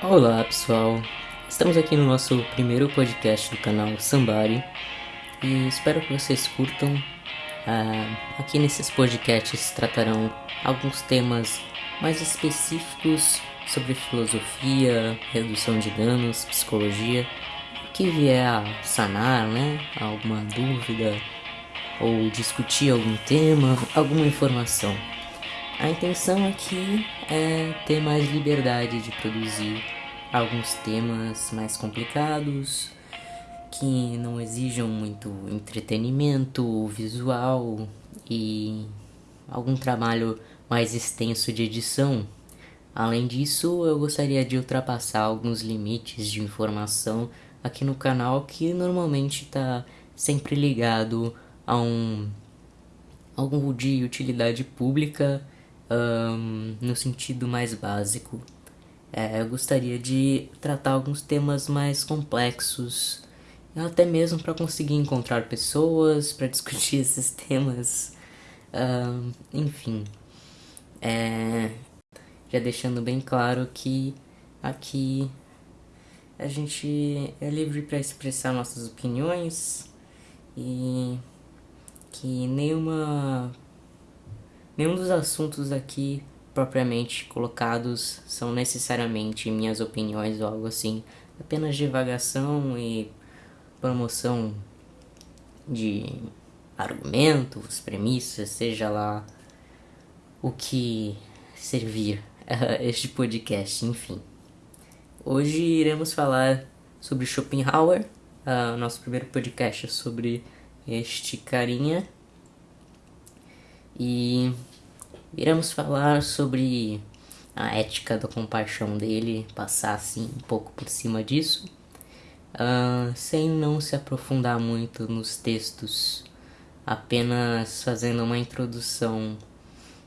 Olá pessoal, estamos aqui no nosso primeiro podcast do canal Sambari e espero que vocês curtam. Uh, aqui nesses podcasts tratarão alguns temas mais específicos sobre filosofia, redução de danos, psicologia, que vier a sanar, né? Alguma dúvida ou discutir algum tema, alguma informação. A intenção aqui é ter mais liberdade de produzir alguns temas mais complicados que não exijam muito entretenimento visual e algum trabalho mais extenso de edição. Além disso, eu gostaria de ultrapassar alguns limites de informação aqui no canal que normalmente está sempre ligado a um algum de utilidade pública um, no sentido mais básico. É, eu gostaria de tratar alguns temas mais complexos, até mesmo para conseguir encontrar pessoas para discutir esses temas. Um, enfim, é, já deixando bem claro que aqui a gente é livre para expressar nossas opiniões e que nenhuma Nenhum dos assuntos aqui propriamente colocados são necessariamente minhas opiniões ou algo assim. Apenas divagação e promoção de argumentos, premissas, seja lá o que servir este podcast, enfim. Hoje iremos falar sobre Schopenhauer, uh, nosso primeiro podcast é sobre este carinha e iremos falar sobre a ética da compaixão dele, passar assim um pouco por cima disso, uh, sem não se aprofundar muito nos textos, apenas fazendo uma introdução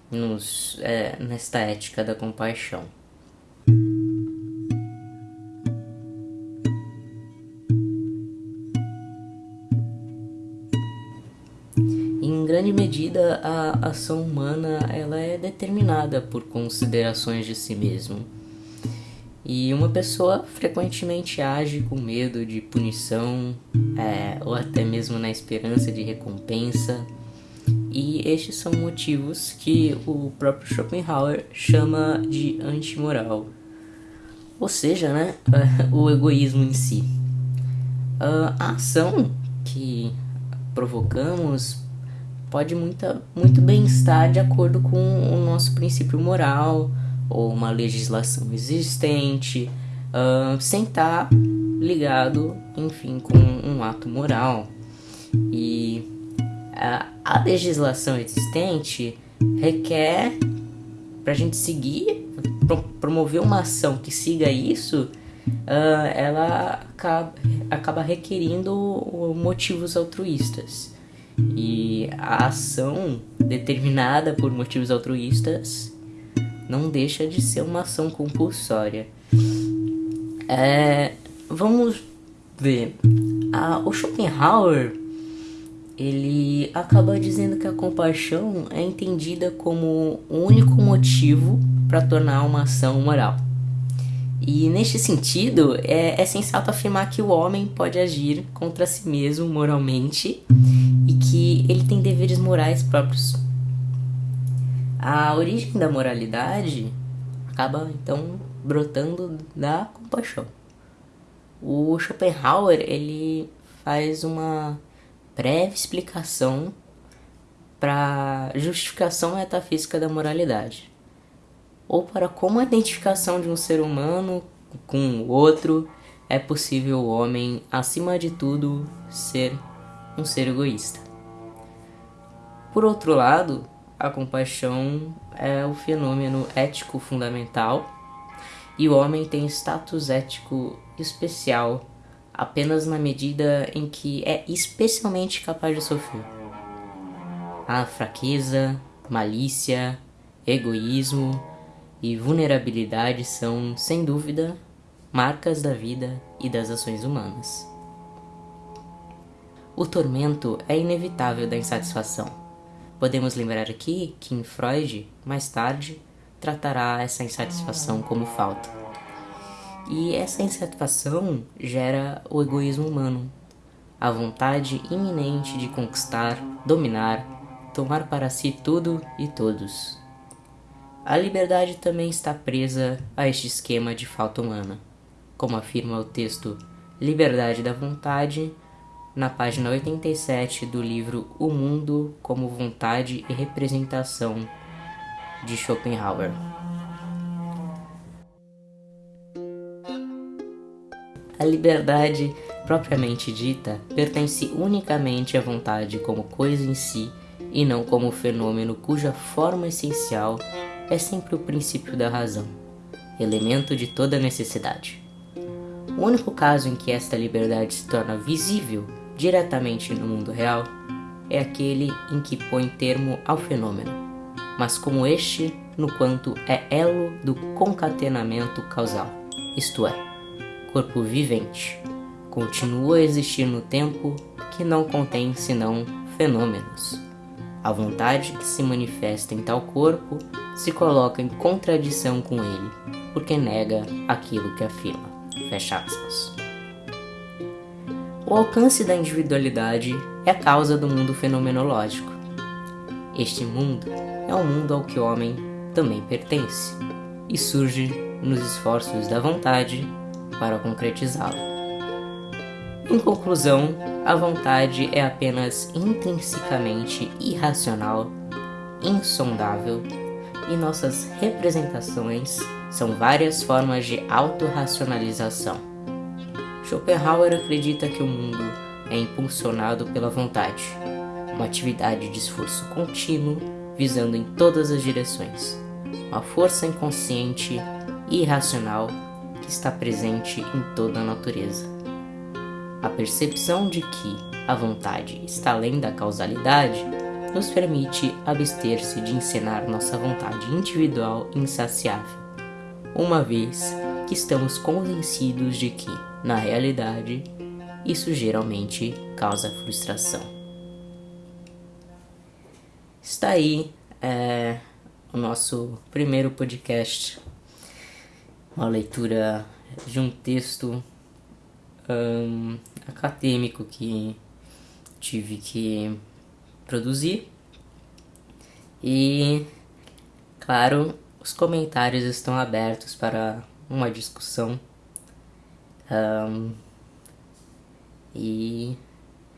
nos, é, nesta ética da compaixão. Medida a ação humana ela é determinada por considerações de si mesmo. E uma pessoa frequentemente age com medo de punição é, ou até mesmo na esperança de recompensa. E estes são motivos que o próprio Schopenhauer chama de antimoral. Ou seja, né, o egoísmo em si. A ação que provocamos pode muita, muito bem estar de acordo com o nosso princípio moral ou uma legislação existente, uh, sem estar ligado, enfim, com um ato moral. E a, a legislação existente requer para a gente seguir, pro, promover uma ação que siga isso, uh, ela acaba, acaba requerindo motivos altruístas. E a ação determinada por motivos altruístas não deixa de ser uma ação compulsória. É, vamos ver. A, o Schopenhauer ele acaba dizendo que a compaixão é entendida como o único motivo para tornar uma ação moral. E neste sentido, é, é sensato afirmar que o homem pode agir contra si mesmo moralmente que ele tem deveres morais próprios. A origem da moralidade acaba então brotando da compaixão. O Schopenhauer ele faz uma breve explicação para justificação metafísica da moralidade ou para como a identificação de um ser humano com o outro é possível o homem, acima de tudo, ser um ser egoísta. Por outro lado, a compaixão é o fenômeno ético fundamental e o homem tem status ético especial apenas na medida em que é especialmente capaz de sofrer. A fraqueza, malícia, egoísmo, e vulnerabilidade são, sem dúvida, marcas da vida e das ações humanas. O tormento é inevitável da insatisfação. Podemos lembrar aqui que em Freud, mais tarde, tratará essa insatisfação como falta. E essa insatisfação gera o egoísmo humano, a vontade iminente de conquistar, dominar, tomar para si tudo e todos. A liberdade também está presa a este esquema de falta humana, como afirma o texto Liberdade da Vontade, na página 87 do livro O Mundo como Vontade e Representação, de Schopenhauer. A liberdade propriamente dita pertence unicamente à vontade como coisa em si e não como fenômeno cuja forma essencial é sempre o princípio da razão, elemento de toda necessidade. O único caso em que esta liberdade se torna visível diretamente no mundo real é aquele em que põe termo ao fenômeno, mas como este no quanto é elo do concatenamento causal, isto é, corpo vivente, continua a existir no tempo que não contém senão fenômenos. A vontade que se manifesta em tal corpo se coloca em contradição com ele, porque nega aquilo que afirma. Fecha aspas. O alcance da individualidade é a causa do mundo fenomenológico. Este mundo é um mundo ao que o homem também pertence e surge nos esforços da vontade para concretizá-lo. Em conclusão, a vontade é apenas intrinsecamente irracional, insondável e nossas representações são várias formas de autorracionalização. Schopenhauer acredita que o mundo é impulsionado pela vontade, uma atividade de esforço contínuo visando em todas as direções, uma força inconsciente e irracional que está presente em toda a natureza. A percepção de que a vontade está além da causalidade nos permite abster-se de encenar nossa vontade individual insaciável, uma vez que estamos convencidos de que, na realidade, isso geralmente causa frustração. Está aí é, o nosso primeiro podcast, uma leitura de um texto um, acadêmico que tive que produzir. E, claro, os comentários estão abertos para uma discussão. Um, e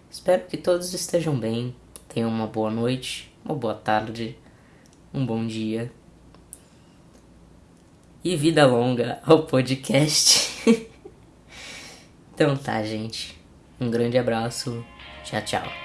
espero que todos estejam bem, tenham uma boa noite, uma boa tarde, um bom dia. E vida longa ao podcast. então tá, gente. Um grande abraço. Tchau, tchau.